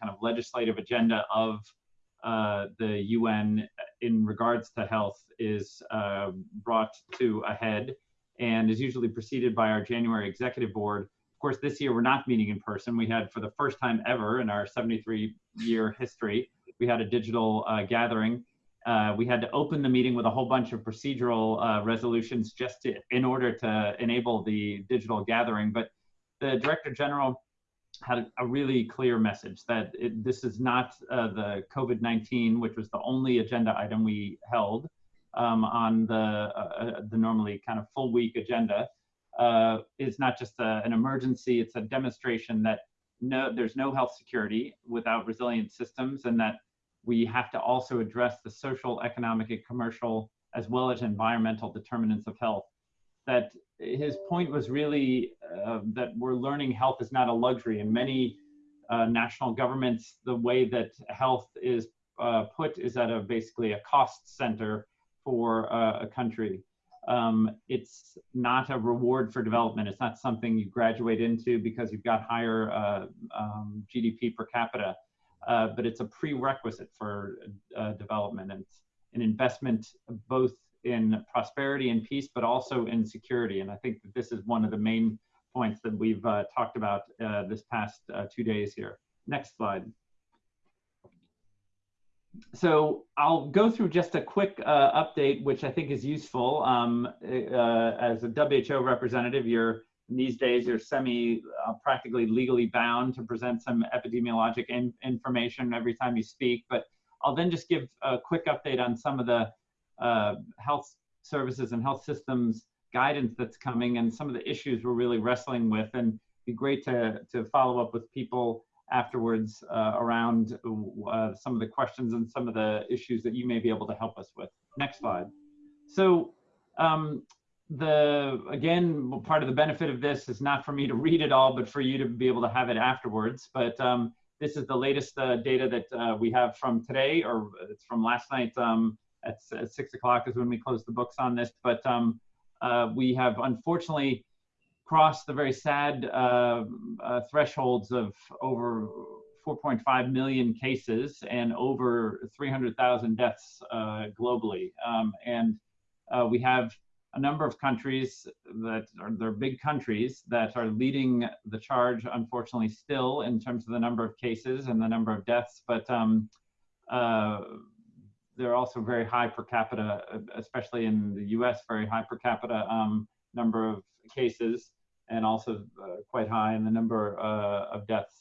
kind of legislative agenda of uh, the UN in regards to health is uh, brought to a head and is usually preceded by our January executive board. Of course, this year we're not meeting in person. We had, for the first time ever in our 73 year history, we had a digital uh, gathering. Uh, we had to open the meeting with a whole bunch of procedural uh, resolutions just to, in order to enable the digital gathering. But the Director General had a really clear message that it, this is not uh, the COVID-19, which was the only agenda item we held um, on the, uh, the normally kind of full week agenda. Uh, is not just a, an emergency, it's a demonstration that no, there's no health security without resilient systems and that we have to also address the social, economic, and commercial, as well as environmental determinants of health. That his point was really uh, that we're learning health is not a luxury. In many uh, national governments, the way that health is uh, put is at a basically a cost center for uh, a country. Um, it's not a reward for development. It's not something you graduate into because you've got higher uh, um, GDP per capita, uh, but it's a prerequisite for development. And an investment both in prosperity and peace, but also in security. And I think that this is one of the main points that we've uh, talked about uh, this past uh, two days here. Next slide. So I'll go through just a quick uh, update, which I think is useful. Um, uh, as a WHO representative, you're these days you're semi uh, practically legally bound to present some epidemiologic in information every time you speak. But I'll then just give a quick update on some of the uh, health services and health systems guidance that's coming and some of the issues we're really wrestling with and be great to, to follow up with people afterwards uh, around uh, some of the questions and some of the issues that you may be able to help us with. Next slide. So um, the again, part of the benefit of this is not for me to read it all, but for you to be able to have it afterwards. But um, this is the latest uh, data that uh, we have from today, or it's from last night um, at, at six o'clock is when we close the books on this. But um, uh, we have unfortunately crossed the very sad uh, uh, thresholds of over 4.5 million cases and over 300,000 deaths uh, globally. Um, and uh, we have a number of countries that are they're big countries that are leading the charge, unfortunately, still in terms of the number of cases and the number of deaths. But um, uh, they're also very high per capita, especially in the U.S. Very high per capita um, number of cases, and also uh, quite high in the number uh, of deaths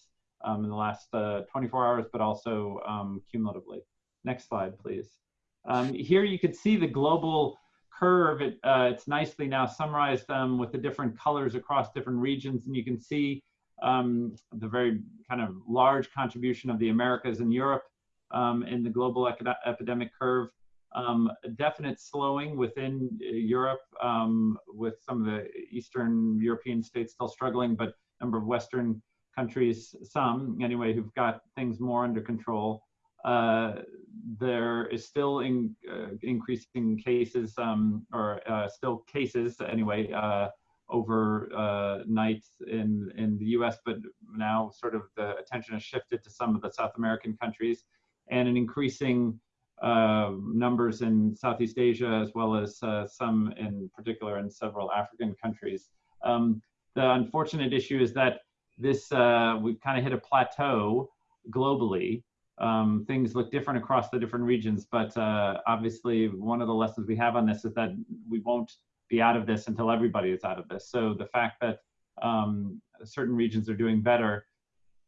um, in the last uh, 24 hours, but also um, cumulatively. Next slide, please. Um, here you can see the global curve. It, uh, it's nicely now summarized um, with the different colors across different regions, and you can see the very kind of large contribution of the Americas and Europe um, in the global epidemic curve. Um, definite slowing within uh, Europe, um, with some of the Eastern European states still struggling, but a number of Western countries, some anyway, who've got things more under control. Uh, there is still in, uh, increasing cases, um, or uh, still cases anyway, uh, overnight uh, in in the U.S., but now sort of the attention has shifted to some of the South American countries and an increasing uh, numbers in Southeast Asia, as well as uh, some in particular in several African countries. Um, the unfortunate issue is that this, uh, we've kind of hit a plateau globally. Um, things look different across the different regions, but uh, obviously one of the lessons we have on this is that we won't be out of this until everybody is out of this. So the fact that um, certain regions are doing better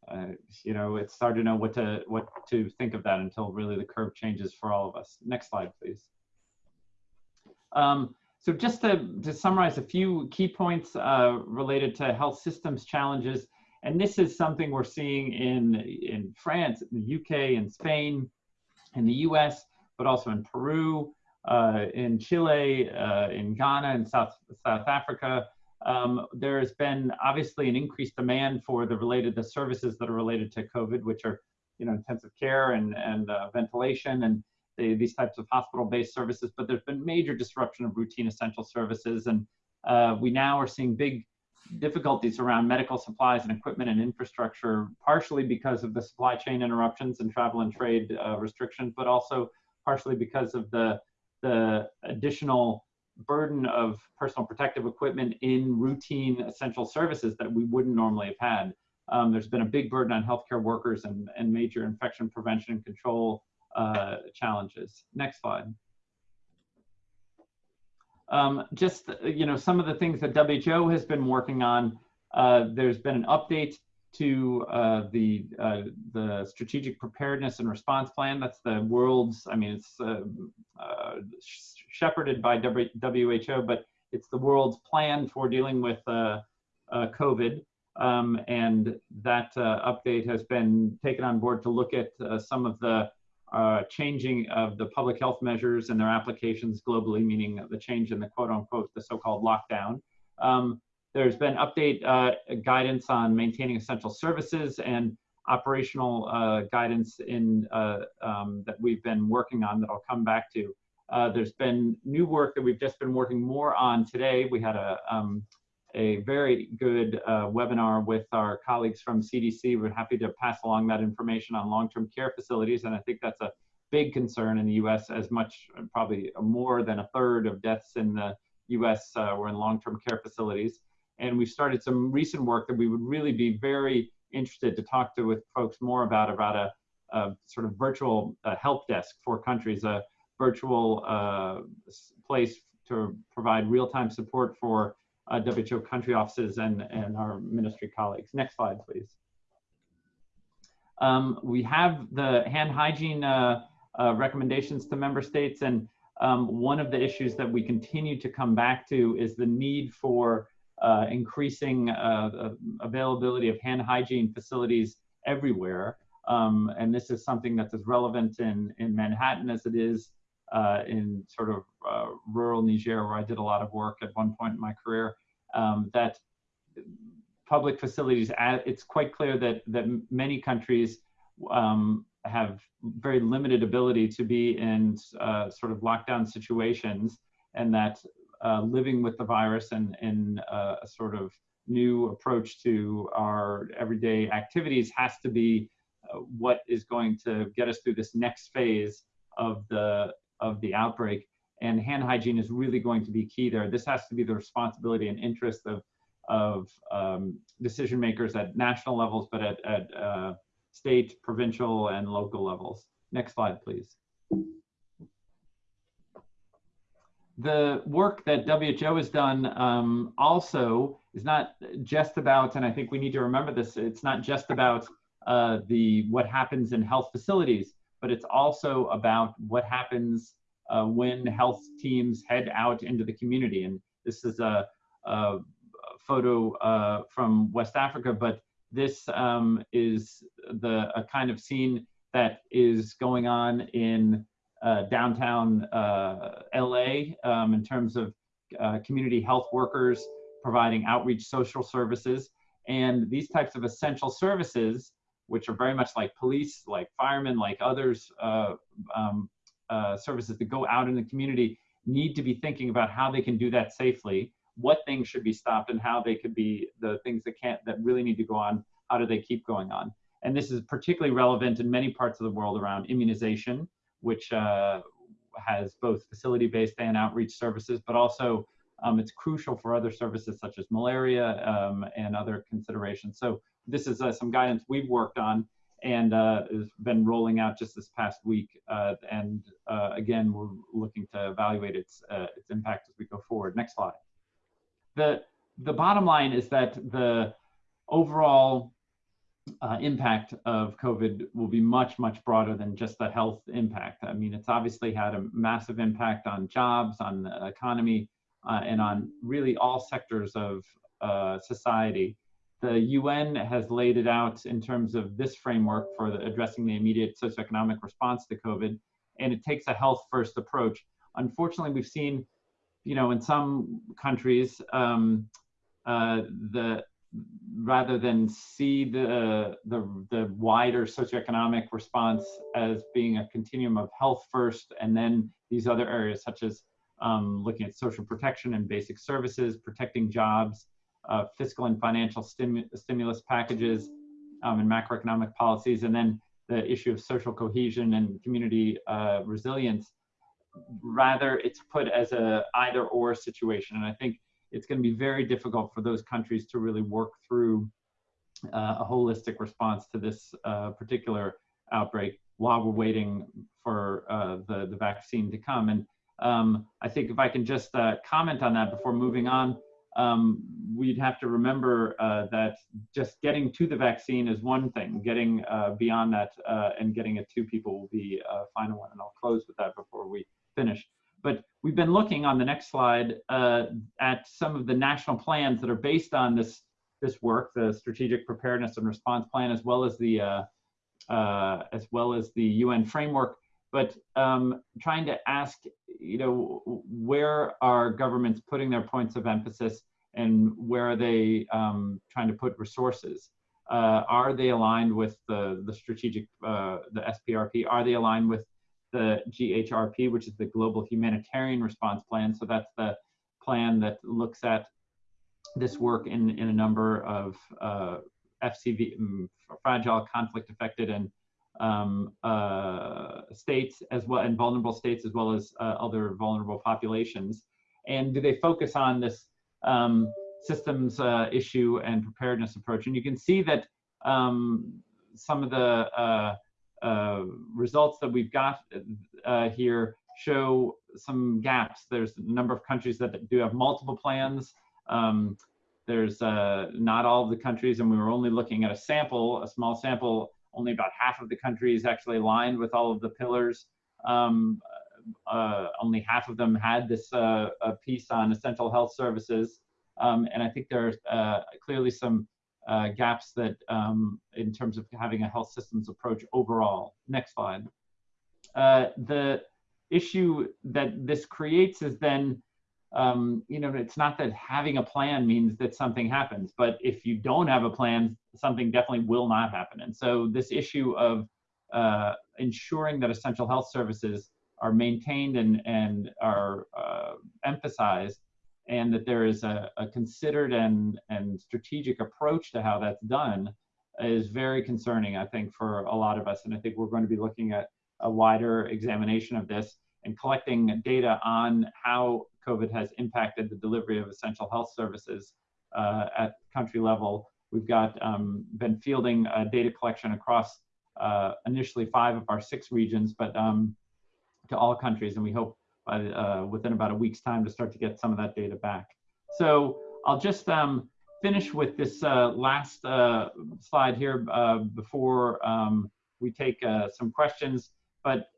uh, you know, it's hard to know what to what to think of that until really the curve changes for all of us. Next slide, please. Um, so just to, to summarize a few key points uh, related to health systems challenges, and this is something we're seeing in, in France, in the UK, in Spain, in the US, but also in Peru, uh, in Chile, uh, in Ghana, in South, South Africa, um, there has been obviously an increased demand for the related the services that are related to COVID, which are you know intensive care and and uh, ventilation and the, these types of hospital-based services. But there's been major disruption of routine essential services, and uh, we now are seeing big difficulties around medical supplies and equipment and infrastructure, partially because of the supply chain interruptions and travel and trade uh, restrictions, but also partially because of the, the additional burden of personal protective equipment in routine essential services that we wouldn't normally have had. Um, there's been a big burden on healthcare workers and, and major infection prevention and control uh, challenges. Next slide. Um, just, you know, some of the things that WHO has been working on, uh, there's been an update to uh, the, uh, the Strategic Preparedness and Response Plan. That's the world's, I mean, it's uh, uh, shepherded by WHO, but it's the world's plan for dealing with uh, COVID. Um, and that update has been taken on board to look at some of the uh, changing of the public health measures and their applications globally, meaning the change in the quote unquote, the so-called lockdown. Um, there's been update uh, guidance on maintaining essential services and operational uh, guidance in uh, um, that we've been working on that I'll come back to. Uh, there's been new work that we've just been working more on today. We had a, um, a very good uh, webinar with our colleagues from CDC. We're happy to pass along that information on long-term care facilities, and I think that's a big concern in the U.S. As much, probably more than a third of deaths in the U.S. Uh, were in long-term care facilities. And we started some recent work that we would really be very interested to talk to with folks more about about a, a sort of virtual uh, help desk for countries, a virtual uh, place to provide real-time support for uh, WHO country offices and, and our ministry colleagues. Next slide, please. Um, we have the hand hygiene uh, uh, recommendations to member states, and um, one of the issues that we continue to come back to is the need for uh, increasing uh, availability of hand hygiene facilities everywhere. Um, and this is something that's as relevant in, in Manhattan as it is uh, in sort of uh, rural Niger, where I did a lot of work at one point in my career, um, that public facilities, it's quite clear that, that many countries um, have very limited ability to be in uh, sort of lockdown situations and that uh, living with the virus and, and uh, a sort of new approach to our everyday activities has to be uh, what is going to get us through this next phase of the of the outbreak. And hand hygiene is really going to be key there. This has to be the responsibility and interest of, of um, decision makers at national levels, but at, at uh, state, provincial, and local levels. Next slide, please. The work that WHO has done um, also is not just about, and I think we need to remember this, it's not just about uh, the what happens in health facilities, but it's also about what happens uh, when health teams head out into the community. And this is a, a photo uh, from West Africa, but this um, is the a kind of scene that is going on in downtown uh, LA um, in terms of uh, community health workers providing outreach social services. And these types of essential services which are very much like police, like firemen, like others uh, um, uh, services that go out in the community, need to be thinking about how they can do that safely, what things should be stopped, and how they could be the things that can't, that really need to go on, how do they keep going on? And this is particularly relevant in many parts of the world around immunization, which uh, has both facility-based and outreach services, but also um, it's crucial for other services such as malaria um, and other considerations. So this is uh, some guidance we've worked on and uh, has been rolling out just this past week. Uh, and uh, again, we're looking to evaluate its, uh, its impact as we go forward. Next slide. The, the bottom line is that the overall uh, impact of COVID will be much, much broader than just the health impact. I mean, it's obviously had a massive impact on jobs, on the economy, and on really all sectors of society the UN has laid it out in terms of this framework for the, addressing the immediate socioeconomic response to COVID, and it takes a health first approach. Unfortunately, we've seen, you know, in some countries, um, uh, the rather than see the, the the wider socioeconomic response as being a continuum of health first, and then these other areas such as um, looking at social protection and basic services, protecting jobs, uh, fiscal and financial stimu stimulus packages um, and macroeconomic policies, and then the issue of social cohesion and community uh, resilience. Rather, it's put as a either or situation. And I think it's going to be very difficult for those countries to really work through uh, a holistic response to this uh, particular outbreak while we're waiting for uh, the, the vaccine to come. And um, I think if I can just uh, comment on that before moving on, um, we'd have to remember uh, that just getting to the vaccine is one thing. Getting uh, beyond that and getting it to people will be a final one. And I'll close with that before we finish. But we've been looking on the next slide uh, at some of the national plans that are based on this this work, the Strategic Preparedness and Response Plan, as well as the uh, uh, as well as the UN framework but um, trying to ask, you know, where are governments putting their points of emphasis and where are they um, trying to put resources? Uh, are they aligned with the, the strategic, uh, the SPRP? Are they aligned with the GHRP, which is the Global Humanitarian Response Plan? So that's the plan that looks at this work in, in a number of uh, FCV, mm, fragile, conflict affected, and um, uh, states as well and vulnerable states as well as uh, other vulnerable populations? And do they focus on this um, systems uh, issue and preparedness approach? And you can see that um, some of the uh, uh, results that we've got uh, here show some gaps. There's a number of countries that do have multiple plans. Um, there's not all of the countries, and we were only looking at a sample, a small sample only about half of the countries actually aligned with all of the pillars. Um, uh, only half of them had this uh, piece on essential health services. Um, and I think there are uh, clearly some uh, gaps that um, in terms of having a health systems approach overall. Next slide. Uh, the issue that this creates is then um, you know, it's not that having a plan means that something happens, but if you don't have a plan, something definitely will not happen. And so this issue of uh, ensuring that essential health services are maintained and, and are uh, emphasized and that there is a, a, considered and, and strategic approach to how that's done is very concerning, I think, for a lot of us. And I think we're going to be looking at a wider examination of this and collecting data on how COVID has impacted the delivery of essential health services uh, at country level. We've got um, been fielding uh, data collection across uh, initially five of our six regions, but um, to all countries, and we hope by, uh, within about a week's time to start to get some of that data back. So I'll just um, finish with this uh, last uh, slide here before um, we take some questions. But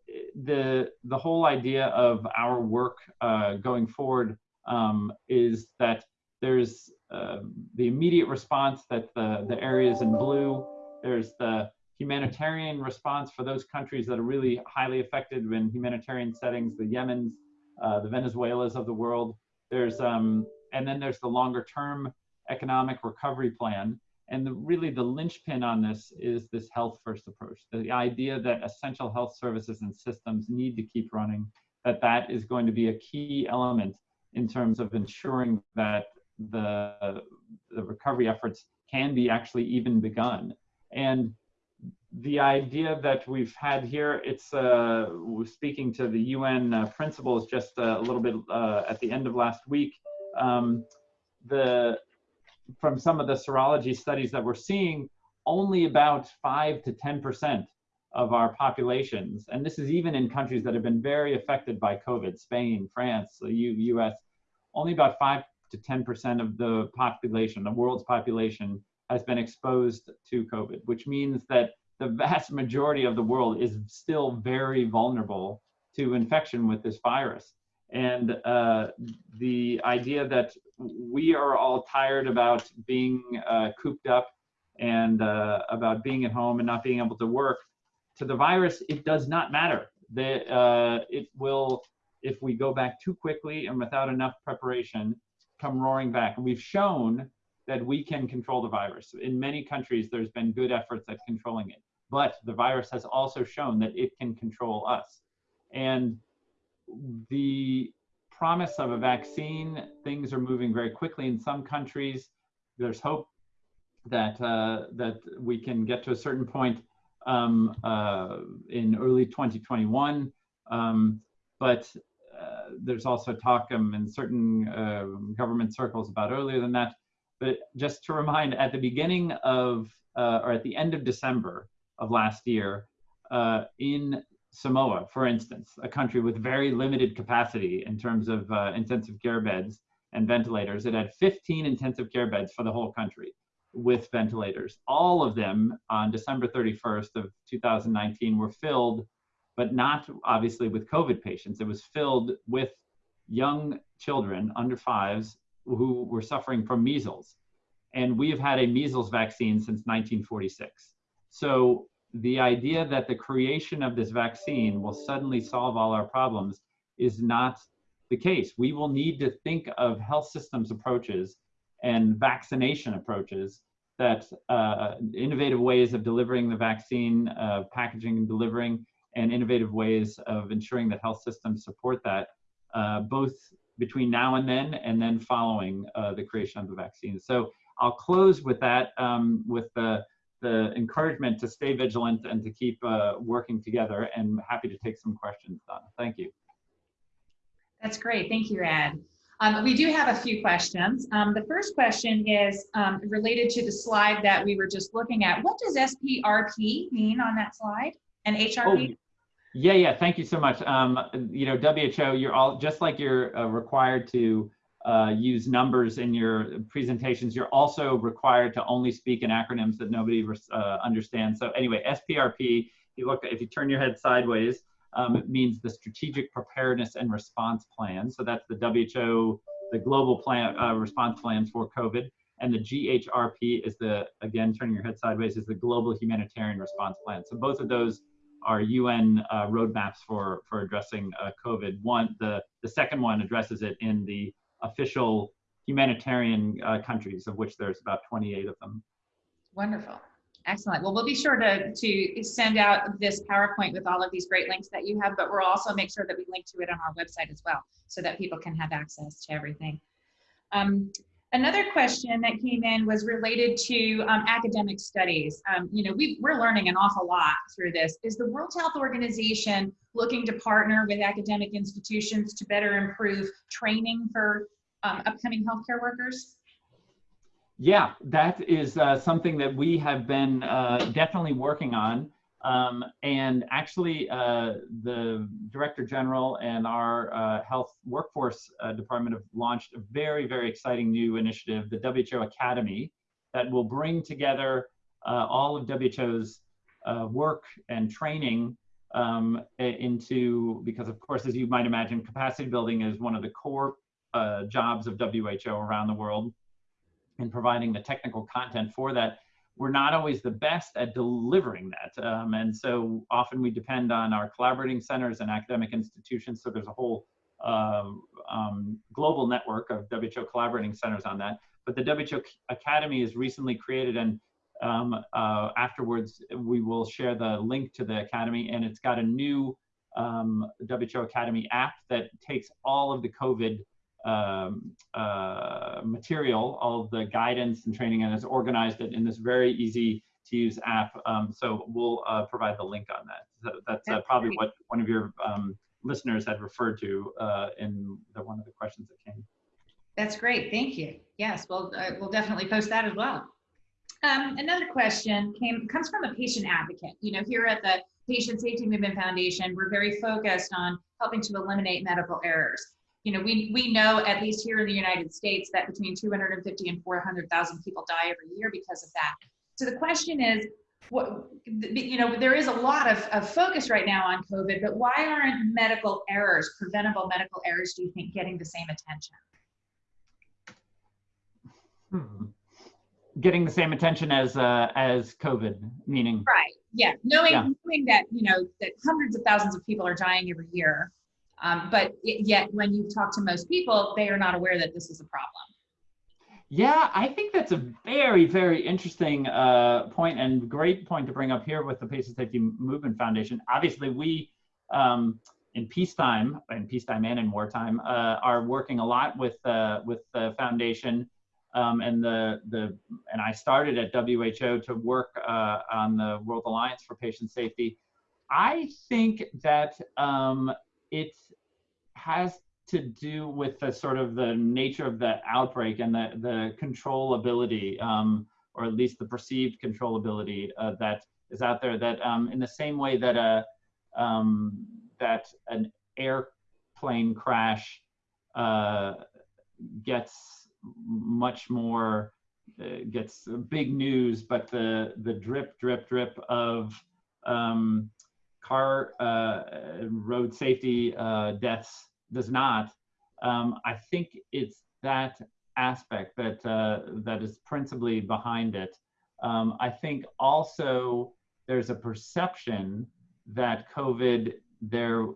the the whole idea of our work uh, going forward um, is that there's uh, the immediate response that the the areas in blue. There's the humanitarian response for those countries that are really highly affected in humanitarian settings, the Yemens, uh, the Venezuelas of the world. There's um, and then there's the longer term economic recovery plan. And the, really the linchpin on this is this health first approach. The idea that essential health services and systems need to keep running, that that is going to be a key element in terms of ensuring that the, the recovery efforts can be actually even begun. And the idea that we've had here, it's uh, speaking to the UN uh, principles just uh, a little bit uh, at the end of last week. Um, the from some of the serology studies that we're seeing, only about 5 to 10% of our populations, and this is even in countries that have been very affected by COVID, Spain, France, the U US, only about 5 to 10% of the population, the world's population, has been exposed to COVID, which means that the vast majority of the world is still very vulnerable to infection with this virus. And uh, the idea that we are all tired about being uh, cooped up and uh, about being at home and not being able to work. To the virus, it does not matter. The, uh, it will, if we go back too quickly and without enough preparation, come roaring back. And we've shown that we can control the virus. In many countries, there's been good efforts at controlling it. But the virus has also shown that it can control us. And the promise of a vaccine, things are moving very quickly in some countries. there's hope that uh, that we can get to a certain point um, uh, in early 2021. Um, but uh, there's also talk um, in certain uh, government circles about earlier than that. But just to remind, at the beginning of uh, or at the end of December of last year, uh, in Samoa, for instance, a country with very limited capacity in terms of intensive care beds and ventilators, it had 15 intensive care beds for the whole country with ventilators. All of them on December 31st of 2019 were filled, but not obviously with COVID patients. It was filled with young children under fives who were suffering from measles. And we have had a measles vaccine since 1946. So the idea that the creation of this vaccine will suddenly solve all our problems is not the case. We will need to think of health systems approaches and vaccination approaches that uh, innovative ways of delivering the vaccine, uh, packaging and delivering, and innovative ways of ensuring that health systems support that, uh, both between now and then, and then following uh, the creation of the vaccine. So I'll close with that, um, with the, the encouragement to stay vigilant and to keep uh, working together, and happy to take some questions, Donna. Thank you. That's great. Thank you, Ed. Um, we do have a few questions. Um, the first question is um, related to the slide that we were just looking at. What does SPRP mean on that slide and HRP? Oh, yeah, yeah, thank you so much. Um, you know, WHO, you're all, just like you're uh, required to uh, use numbers in your presentations, you're also required to only speak in acronyms that nobody uh, understands. So anyway, SPRP, if you look, if you turn your head sideways, um, it means the Strategic Preparedness and Response Plan. So that's the WHO, the global plan uh, response plans for COVID. And the GHRP is the, again, turning your head sideways, is the Global Humanitarian Response Plan. So both of those are UN uh, roadmaps for, for addressing uh, COVID. One, the, the second one addresses it in the official humanitarian uh, countries, of which there's about 28 of them. Wonderful. Excellent. Well, we'll be sure to, to send out this PowerPoint with all of these great links that you have, but we'll also make sure that we link to it on our website as well so that people can have access to everything. Um, another question that came in was related to um, academic studies. Um, you know, we, we're learning an awful lot through this. Is the World Health Organization looking to partner with academic institutions to better improve training for um, upcoming healthcare workers? Yeah, that is uh, something that we have been uh, definitely working on. Um, and actually, uh, the Director General and our uh, Health Workforce uh, Department have launched a very, very exciting new initiative, the WHO Academy, that will bring together uh, all of WHO's work and training um, into, because of course, as you might imagine, capacity building is one of the core jobs of WHO around the world. And providing the technical content for that, we're not always the best at delivering that. Um, and so often we depend on our collaborating centers and academic institutions. So there's a whole uh, um, global network of WHO collaborating centers on that. But the WHO Academy is recently created and um, uh, afterwards we will share the link to the Academy and it's got a new um, WHO Academy app that takes all of the COVID um, uh, material, all of the guidance and training, and has organized it in this very easy to use app. Um, so we'll uh, provide the link on that. So that's uh, probably what one of your um, listeners had referred to uh, in the, one of the questions that came. That's great. Thank you. Yes, we'll, uh, we'll definitely post that as well. Um, another question came comes from a patient advocate. You know, here at the Patient Safety Movement Foundation, we're very focused on helping to eliminate medical errors you know, we, we know at least here in the United States that between 250 and 400,000 people die every year because of that. So the question is, what, you know, there is a lot of, of focus right now on COVID, but why aren't medical errors, preventable medical errors, do you think, getting the same attention? Hmm. Getting the same attention as uh, as COVID, meaning right? Yeah, knowing yeah. knowing that you know that hundreds of thousands of people are dying every year, um, but it, yet, when you talk to most people, they are not aware that this is a problem. Yeah, I think that's a very, very interesting uh, point and great point to bring up here with the Patient Safety Movement Foundation. Obviously, we um, in peacetime, in peacetime and in wartime, uh, are working a lot with uh, with the foundation um, and the the and I started at WHO to work uh, on the World Alliance for Patient Safety. I think that um, it has to do with the sort of the nature of the outbreak and the the controllability, um, or at least the perceived controllability uh, that is out there. That um, in the same way that a um, that an airplane crash uh, gets much more uh, gets big news, but the the drip drip drip of um, car uh, road safety uh, deaths does not. Um, I think it's that aspect that uh, that is principally behind it. Um, I think also there's a perception that COVID there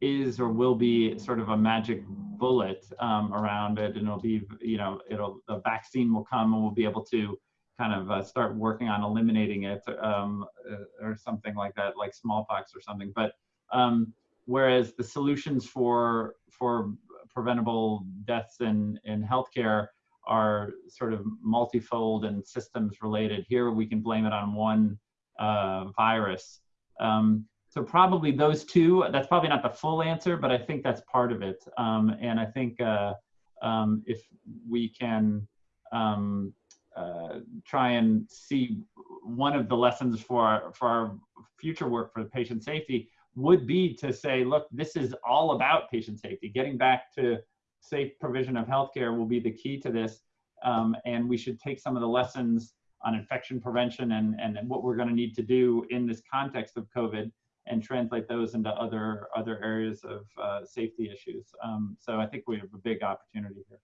is or will be sort of a magic bullet um, around it, and it'll be, you know, it'll a vaccine will come and we'll be able to kind of uh, start working on eliminating it um, uh, or something like that, like smallpox or something. But um, whereas the solutions for for preventable deaths in in healthcare are sort of multifold and systems related. Here we can blame it on one uh, virus. Um, so probably those two, that's probably not the full answer, but I think that's part of it. Um, and I think uh, um, if we can um, uh, try and see one of the lessons for our, for our future work for patient safety would be to say, look, this is all about patient safety. Getting back to safe provision of healthcare will be the key to this. Um, and we should take some of the lessons on infection prevention and, and what we're going to need to do in this context of COVID and translate those into other other areas of uh, safety issues. Um, so I think we have a big opportunity here.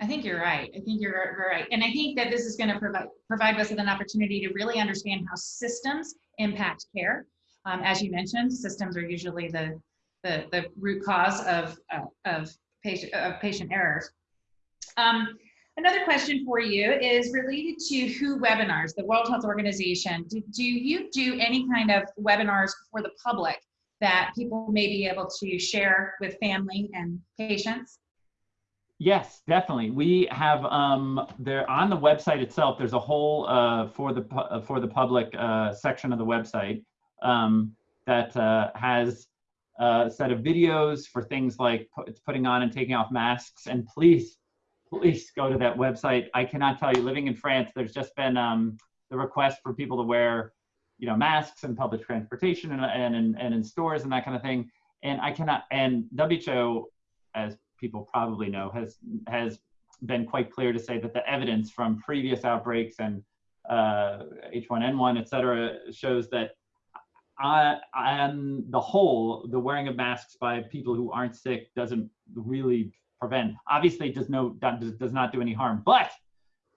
I think you're right. I think you're right. And I think that this is going to provide provide us with an opportunity to really understand how systems impact care. Um, as you mentioned, systems are usually the the, the root cause of uh, of patient of patient errors. Um, Another question for you is related to WHO webinars, the World Health Organization. Do, do you do any kind of webinars for the public that people may be able to share with family and patients? Yes, definitely. We have um, there on the website itself. There's a whole uh, for the uh, for the public uh, section of the website um, that uh, has a set of videos for things like putting on and taking off masks. And please please go to that website. I cannot tell you, living in France, there's just been um, the request for people to wear, you know, masks in public transportation and, and, and, and in stores and that kind of thing. And I cannot, and WHO, as people probably know, has, has been quite clear to say that the evidence from previous outbreaks and uh, H1N1, et cetera, shows that on, on the whole, the wearing of masks by people who aren't sick doesn't really prevent. Obviously, it does no does, does not do any harm, but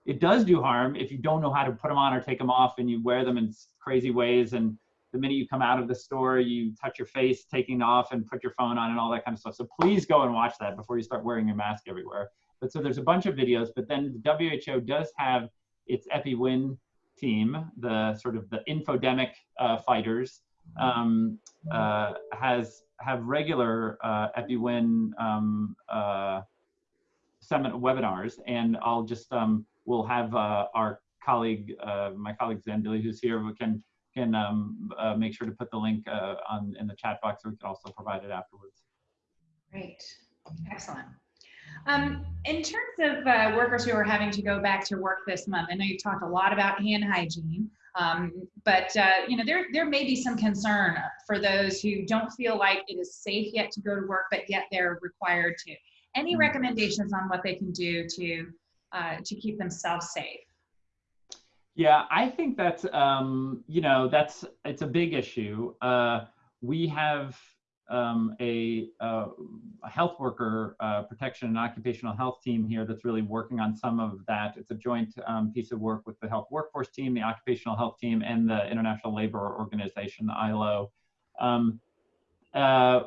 it does do harm if you don't know how to put them on or take them off, and you wear them in crazy ways. And the minute you come out of the store, you touch your face, taking off, and put your phone on, and all that kind of stuff. So please go and watch that before you start wearing your mask everywhere. But so there's a bunch of videos, but then the WHO does have its EpiWin team, the sort of the infodemic uh, fighters, um, uh, has have regular uh, EpiWin um, uh, webinars, and I'll just um, we'll have uh, our colleague, uh, my colleague Zambili, who's here, who can can um, uh, make sure to put the link uh, on in the chat box, so we can also provide it afterwards. Great, excellent. Um, in terms of uh, workers who are having to go back to work this month, I know you've talked a lot about hand hygiene. Um, but uh, you know, there there may be some concern for those who don't feel like it is safe yet to go to work, but yet they're required to. Any mm-hmm. recommendations on what they can do to uh, to keep themselves safe? Yeah, I think that's um, you know that's it's a big issue. Uh, we have um, a, uh, a, health worker uh, protection and occupational health team here that's really working on some of that. It's a joint um, piece of work with the health workforce team, the occupational health team, and the International Labor Organization, the ILO. Um, uh,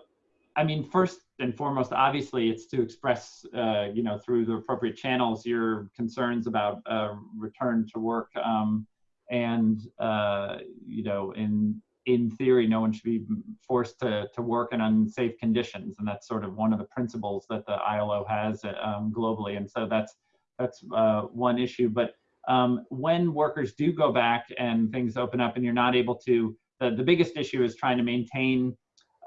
I mean, first and foremost, obviously, it's to express, uh, you know, through the appropriate channels, your concerns about uh, return to work, um, and uh, you know, in in theory, no one should be forced to, to work in unsafe conditions. And that's sort of one of the principles that the ILO has um, globally. And so that's, that's uh, one issue. But um, when workers do go back and things open up and you're not able to, the, the biggest issue is trying to maintain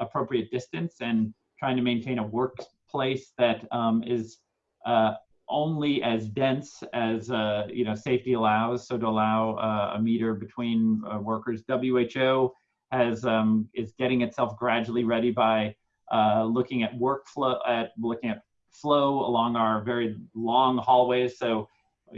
appropriate distance and trying to maintain a workplace that um, is uh, only as dense as uh, you know safety allows. So to allow uh, a meter between uh, workers, WHO has um, is getting itself gradually ready by uh, looking at workflow, at looking at flow along our very long hallways. So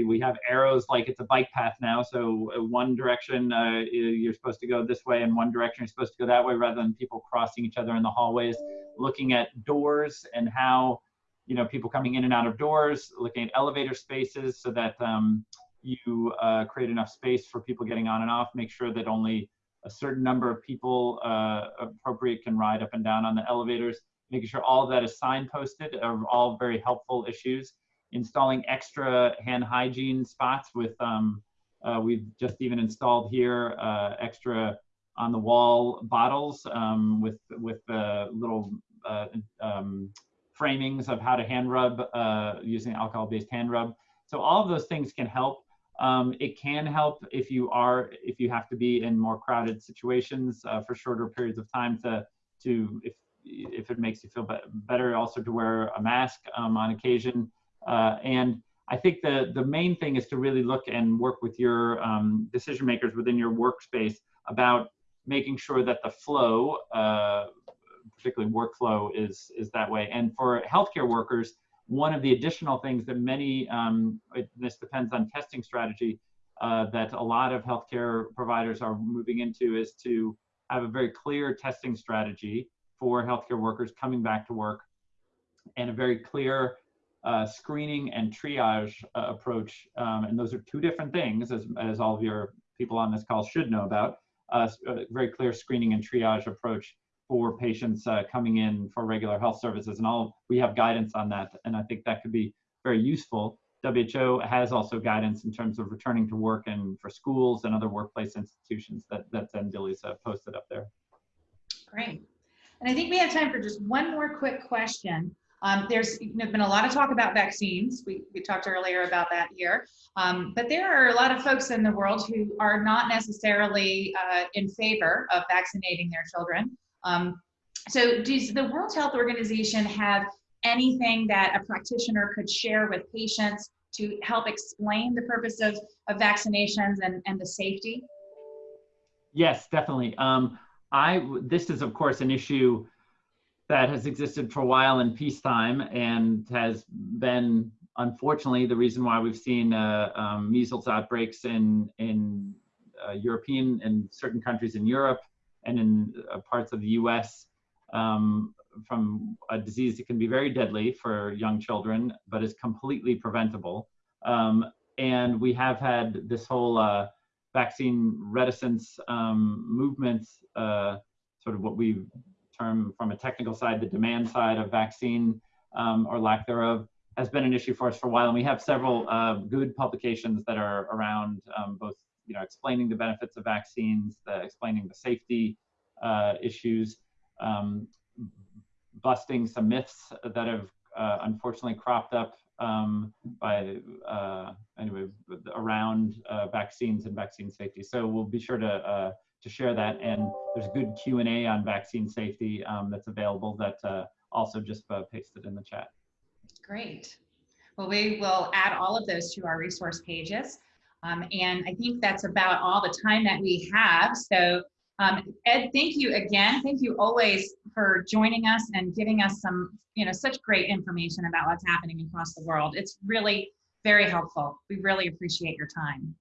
we have arrows like it's a bike path now. So uh, one direction uh, you're supposed to go this way, and one direction you're supposed to go that way, rather than people crossing each other in the hallways. Looking at doors and how you know people coming in and out of doors. Looking at elevator spaces so that um, you uh, create enough space for people getting on and off. Make sure that only a certain number of people uh, appropriate can ride up and down on the elevators. Making sure all that is signposted are all very helpful issues installing extra hand hygiene spots with, um, uh, we've just even installed here uh, extra on the wall bottles um, with, with uh, little uh, um, framings of how to hand rub uh, using alcohol-based hand rub. So all of those things can help. Um, it can help if you are, if you have to be in more crowded situations uh, for shorter periods of time to, to if, if it makes you feel better also to wear a mask um, on occasion. Uh, and I think the, the main thing is to really look and work with your um, decision makers within your workspace about making sure that the flow, uh, particularly workflow, is, is that way. And for healthcare workers, one of the additional things that many, um, it, this depends on testing strategy, uh, that a lot of healthcare providers are moving into is to have a very clear testing strategy for healthcare workers coming back to work and a very clear uh, screening and triage uh, approach. Um, and those are two different things, as, as all of your people on this call should know about. Uh, a uh, very clear screening and triage approach for patients uh, coming in for regular health services. And all we have guidance on that. And I think that could be very useful. WHO has also guidance in terms of returning to work and for schools and other workplace institutions that, that Zendili's uh, posted up there. Great. And I think we have time for just one more quick question. Um, there's you know, been a lot of talk about vaccines. We, we talked earlier about that here. Um, but there are a lot of folks in the world who are not necessarily uh, in favor of vaccinating their children. Um, so does the World Health Organization have anything that a practitioner could share with patients to help explain the purpose of, of vaccinations and, and the safety? Yes, definitely. Um, I, this is of course an issue that has existed for a while in peacetime and has been, unfortunately, the reason why we've seen uh, um, measles outbreaks in in uh, European and certain countries in Europe and in uh, parts of the U.S. Um, from a disease that can be very deadly for young children, but is completely preventable. Um, and we have had this whole uh, vaccine reticence um, movement, uh, sort of what we term from a technical side, the demand side of vaccine um, or lack thereof has been an issue for us for a while. And we have several uh, good publications that are around um, both, you know, explaining the benefits of vaccines, the, explaining the safety uh, issues, um, busting some myths that have uh, unfortunately cropped up um, by uh, anyway around uh, vaccines and vaccine safety. So we'll be sure to uh, to share that. And there's good Q&A on vaccine safety um, that's available that uh, also just uh, pasted in the chat. Great. Well, we will add all of those to our resource pages. Um, and I think that's about all the time that we have. So um, Ed, thank you again. Thank you always for joining us and giving us some, you know, such great information about what's happening across the world. It's really very helpful. We really appreciate your time.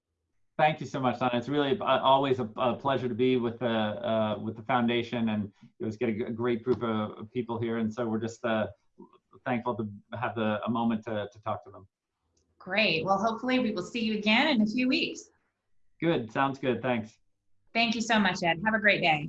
Thank you so much, Donna. It's really uh, always a, a, pleasure to be with the uh, with the foundation, and it was get a, great group of people here. And so we're just uh, thankful to have the a moment to to talk to them. Great. Well, hopefully we will see you again in a few weeks. Good. Sounds good. Thanks. Thank you so much, Ed. Have a great day.